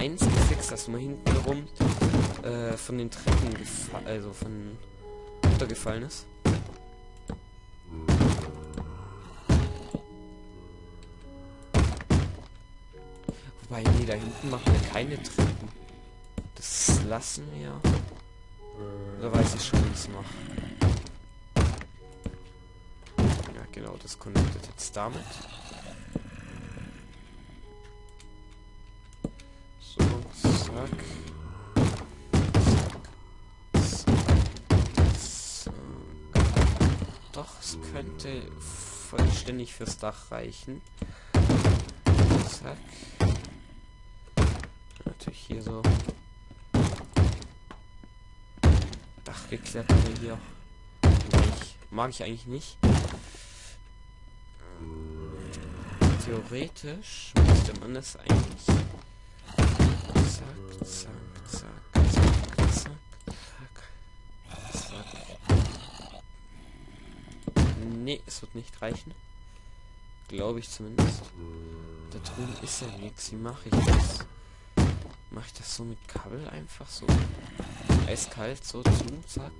eins gefixt, dass man hinten rum äh, von den Treppen also von runtergefallen ist. Wobei, nee, da hinten machen wir keine Treppen. Das lassen wir. Oder weiß ich schon, wie es mache. Ja, genau, das connectet jetzt damit. Doch, es könnte vollständig fürs Dach reichen. Zack. Natürlich hier so. Dachgeklettert hier. Ich, mag ich eigentlich nicht. Theoretisch müsste man das eigentlich. Nee, es wird nicht reichen. Glaube ich zumindest. Da drüben ist ja nichts. Wie mache ich das? Mache ich das so mit Kabel einfach so? Eiskalt, so zu, zack.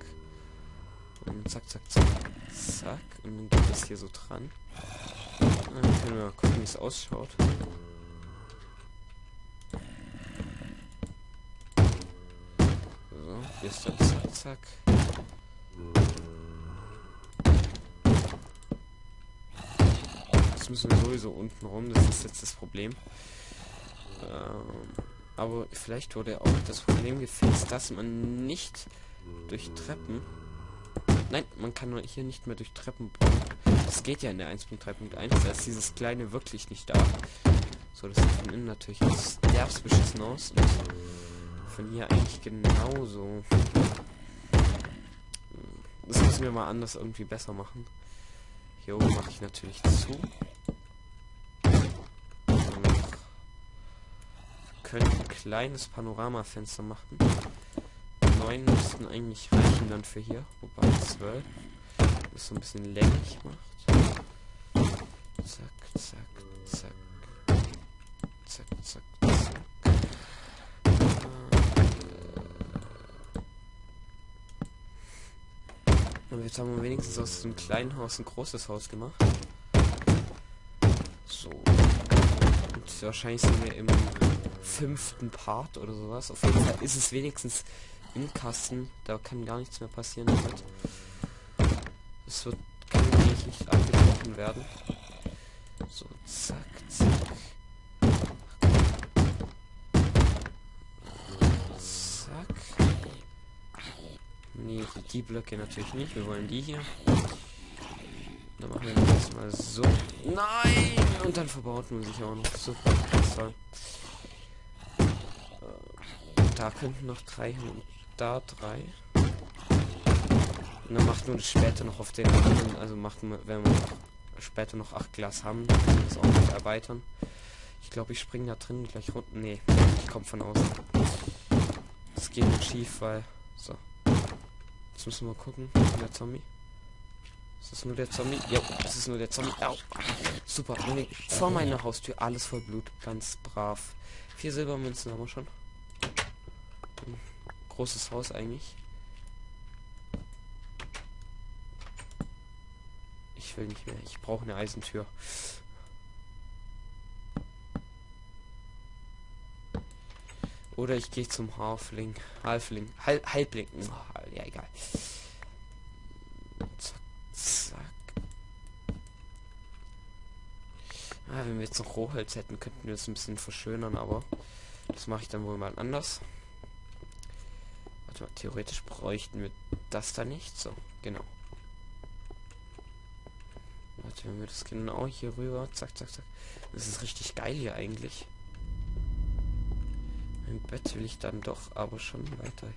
Und zack, zack, zack, zack. Und dann geht das hier so dran. Dann können wir mal gucken, wie es ausschaut. So, hier ist dann zack, zack. Das müssen wir sowieso unten rum, das ist jetzt das Problem. Ähm aber vielleicht wurde auch das Problem gefixt, dass man nicht durch Treppen... Nein, man kann hier nicht mehr durch Treppen bauen. Das geht ja in der 1.3.1, da ist dieses kleine wirklich nicht da. So, das sieht von innen natürlich derbst beschissen aus. Und von hier eigentlich genauso. Das müssen wir mal anders irgendwie besser machen. Hier oben mache ich natürlich zu. Können ein kleines Panoramafenster machen. Neun müssten eigentlich reichen dann für hier, wobei zwölf das so ein bisschen länglich macht. Zack, zack. Zack, zack, zack. Und jetzt haben wir wenigstens aus dem kleinen Haus ein großes Haus gemacht. So. Und wahrscheinlich sind wir im fünften Part oder sowas. Auf jeden Fall ist es wenigstens im Kasten. Da kann gar nichts mehr passieren damit. Es wird eigentlich nicht abgebrochen werden. So, zack, zack. Zack. Nee, die Blöcke natürlich nicht. Wir wollen die hier. Dann machen wir das mal so. Nein! Und dann verbaut man sich auch noch. Super. Toll. Da könnten noch drei hin und da drei. Und dann macht nur später noch auf den anderen, also macht man, wenn wir später noch acht Glas haben, können wir das auch noch erweitern. Ich glaube, ich springe da drin gleich runter. Nee, ich komme von außen. Das geht nicht schief, weil. So. Jetzt müssen wir gucken. Der Zombie. Ist das nur der Zombie? Ja, das ist nur der Zombie. Au. Super. Vor meiner Haustür alles voll Blut. Ganz brav. Vier Silbermünzen haben wir schon großes Haus eigentlich. Ich will nicht mehr. Ich brauche eine Eisentür. Oder ich gehe zum Halfling. Halfling. Hal Halbling. Ja, egal. Zack, zack. Ah, wenn wir jetzt noch Rohholz hätten, könnten wir es ein bisschen verschönern, aber das mache ich dann wohl mal anders. Theoretisch bräuchten wir das da nicht. So, genau. Warte, wenn wir das genau hier rüber. Zack, zack, zack. Das ist richtig geil hier eigentlich. Ein Bett will ich dann doch aber schon weiter.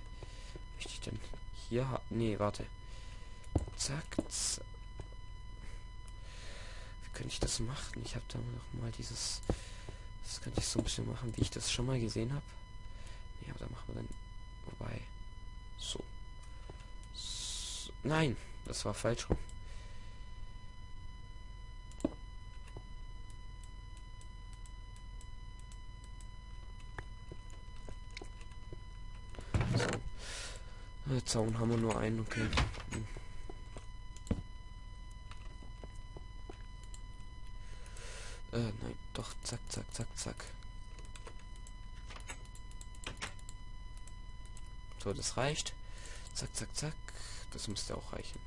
Möchte ich denn hier haben? Nee, warte. Zack, zack. Wie könnte ich das machen? Ich habe da noch mal dieses... Das könnte ich so ein bisschen machen, wie ich das schon mal gesehen habe. Nee, aber da machen wir dann... Wobei... So. so. Nein, das war falsch rum. So. Äh, Zaun haben wir nur einen, okay. Hm. Äh, nein, doch, zack, zack, zack, zack. So, das reicht. Zack, zack, zack. Das müsste auch reichen.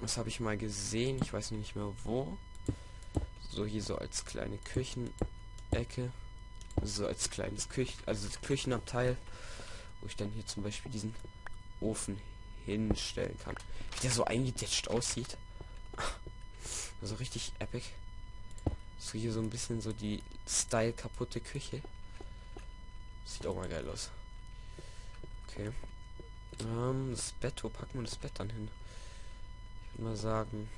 Das habe ich mal gesehen. Ich weiß nicht mehr wo. So hier so als kleine Küchenecke. So als kleines Küchen, also Küchenabteil, wo ich dann hier zum Beispiel diesen Ofen hinstellen kann. Wie der so eingedetscht aussieht. Also richtig epic. So hier so ein bisschen so die Style kaputte Küche. Sieht auch mal geil aus. Okay. Ähm, das Bett, wo packen wir das Bett dann hin? Ich würde mal sagen.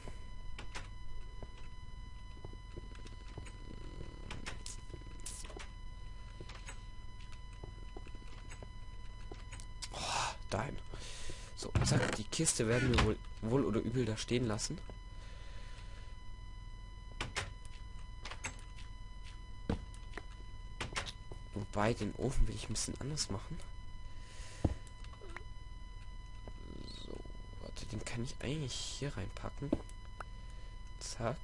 Oh, dahin. So, zack, die Kiste werden wir wohl, wohl oder übel da stehen lassen. Wobei, den Ofen will ich ein bisschen anders machen. den kann ich eigentlich hier reinpacken. Zack.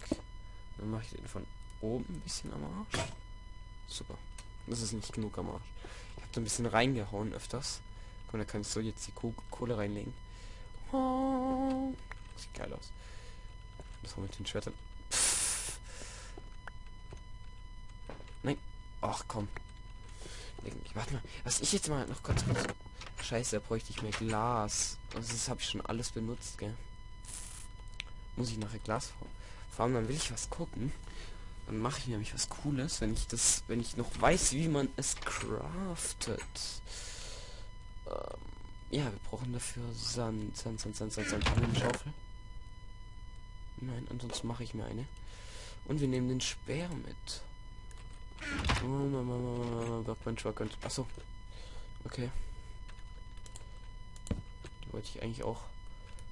Dann mache ich den von oben ein bisschen am Arsch. Super. Das ist nicht genug am Arsch. Ich habe da ein bisschen reingehauen öfters. Und da kann ich so jetzt die Kohle reinlegen. Oh, sieht geil aus. Das wir mit den Schwertern. Nein. Ach komm. Warte mal. Was ich jetzt mal noch kurz. kurz Scheiße, da bräuchte ich mehr Glas. Also das habe ich schon alles benutzt, gell? Muss ich nachher Glas fahren, dann will ich was gucken. Dann mache ich nämlich was Cooles, wenn ich das, wenn ich noch weiß, wie man es craftet. Ähm, ja, wir brauchen dafür Sand, Sand, Sand, Sand, Sand, Sand. Haben wir eine Schaufel? Nein, ansonsten mache ich mir eine. Und wir nehmen den Speer mit. Workbench, Workbench. Achso. Okay wollte ich eigentlich auch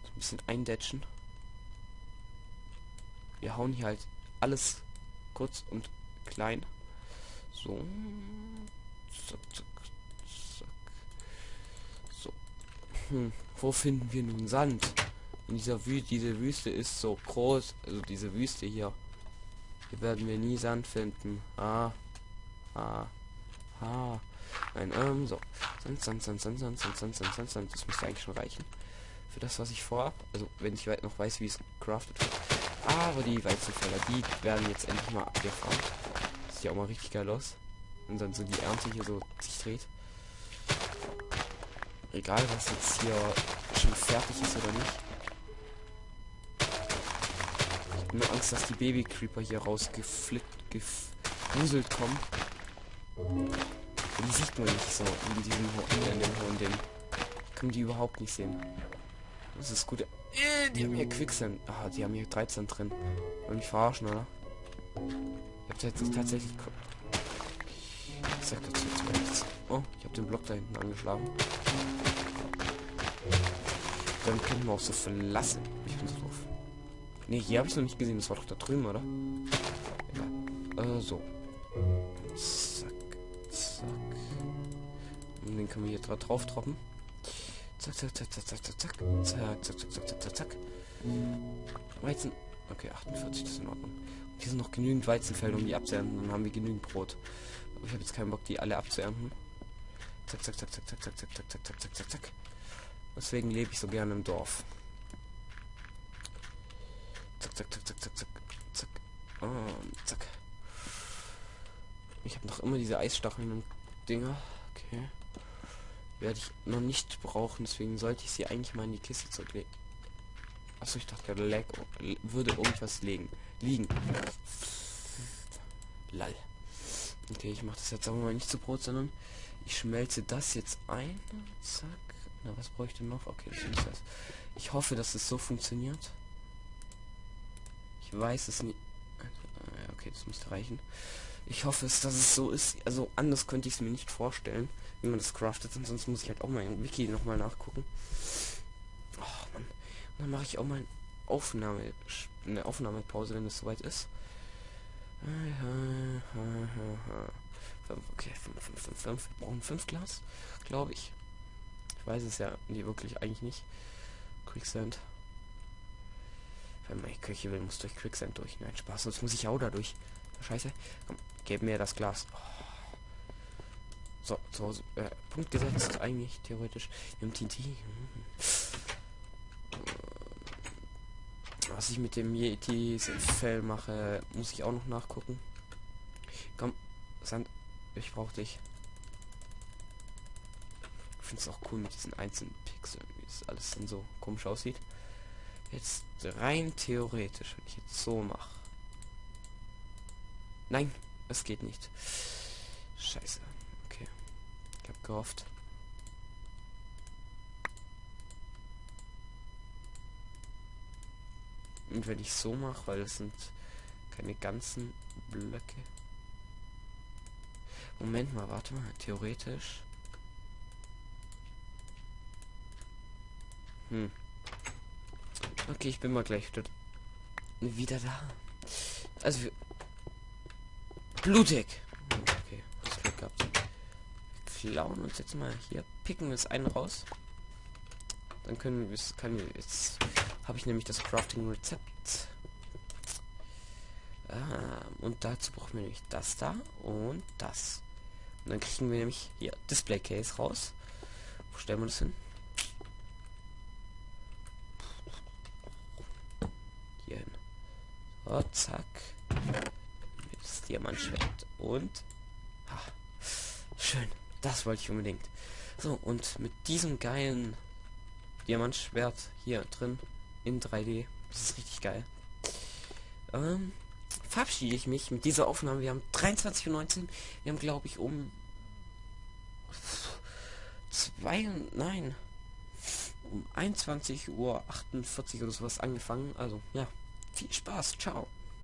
so ein bisschen eindetschen. Wir hauen hier halt alles kurz und klein. So. Zack, zack, zack. So. Hm. Wo finden wir nun Sand? In dieser Wüste, diese Wüste ist so groß, also diese Wüste hier. Hier werden wir nie Sand finden. Ah. Ah. Ah. Nein, ähm, so. Sand, Sand, Sand, Sand, Sand, Sand, Sand, Sand, Sand, Sand. Das müsste eigentlich schon reichen. Für das, was ich vorhab. Also, wenn ich noch weiß, wie es craftet wird. Aber die Weizenfelder, die werden jetzt endlich mal abgefahren. Sieht ja auch mal richtig geil aus. Und dann so die Ernte hier so sich dreht. Egal, was jetzt hier schon fertig ist oder nicht. Ich habe nur Angst, dass die Baby-Creeper hier rausgeflippt, gefuselt kommen. Die sieht man nicht so in diesem in dem hohen Ding. Können die überhaupt nicht sehen. Das ist gut. Äh, die haben hier Quicksand. Ah, die haben hier 13 drin. Wollen mich verarschen, oder? Ich hab jetzt tatsächlich. Ich sag dazu jetzt nichts. Oh, ich habe den Block da hinten angeschlagen. Dann können wir auch so verlassen. Ich bin so doof. Ne, hier habe ich noch nicht gesehen. Das war doch da drüben, oder? Egal. Äh, so. Und den können wir hier drauf droppen. Zack, zack, zack, zack, zack, zack, zack, zack, zack, zack, zack, zack, zack, zack. Weizen. Okay, 48, das ist in Ordnung. Und hier sind noch genügend Weizenfelder, um die abzuernten. Dann haben wir genügend Brot. Aber ich habe jetzt keinen Bock, die alle abzuernten. Zack, zack, zack, zack, zack, zack, zack, zack, zack, zack, zack, zack, zack. Deswegen lebe ich so gerne im Dorf. Zack, zack, zack, zack, zack, zack, zack. Und zack. Ich habe noch immer diese Eisstacheln und Dinger. Okay werde ich noch nicht brauchen, deswegen sollte ich sie eigentlich mal in die Kiste zurücklegen. Achso, ich dachte gerade, lag, würde irgendwas legen. Liegen. Lall. Okay, ich mache das jetzt aber mal nicht zu Brot, sondern ich schmelze das jetzt ein. Zack. Na, was brauche ich denn noch? Okay, das ist das. Ich hoffe, dass es so funktioniert. Ich weiß es nicht. Also, okay, das müsste reichen. Ich hoffe es, dass es so ist. Also anders könnte ich es mir nicht vorstellen wie man das craftet. Und sonst muss ich halt auch mal im Wiki nochmal nachgucken. Oh, Mann. Und dann mache ich auch mal Aufnahme, eine Aufnahmepause, wenn es soweit ist. Okay, 5, 5, 5, 5. Wir brauchen 5 Glas, glaube ich. Ich weiß es ja nee, wirklich eigentlich nicht. Quicksand. Wenn man Köche will, muss durch Quicksand durch. Nein, Spaß, sonst muss ich auch dadurch. Scheiße. Komm, gib mir das Glas. Oh. So, zu Hause. Äh, Punkt gesetzt, eigentlich, theoretisch. Im TNT. Hm. Was ich mit dem Yeti-Fell mache, muss ich auch noch nachgucken. Komm, Sand, ich brauche dich. Ich finde es auch cool mit diesen einzelnen Pixeln, wie es alles dann so komisch aussieht. Jetzt rein theoretisch, wenn ich jetzt so mache. Nein, es geht nicht. Scheiße. Okay. Ich habe gehofft. Und wenn ich so mache, weil es sind keine ganzen Blöcke. Moment mal, warte mal, theoretisch. Hm. Okay, ich bin mal gleich wieder da. Also blutig. Okay, das Glück gehabt. Wir klauen uns jetzt mal hier, picken wir es einen raus. Dann können wir es, können wir jetzt habe ich nämlich das Crafting-Rezept. Ah, und dazu brauchen wir nämlich das da und das. Und dann kriegen wir nämlich hier Display Case raus. Wo stellen wir das hin? Hier hin. So, zack. Diamantschwert. Und. Ah, schön. Das wollte ich unbedingt. So, und mit diesem geilen Diamantschwert hier drin in 3D. Das ist richtig geil. Ähm, verabschiede ich mich mit dieser Aufnahme. Wir haben 23.19 Uhr. Wir haben, glaube ich, um zwei, nein, um 21 Uhr 48 oder sowas angefangen. Also, ja, viel Spaß. Ciao.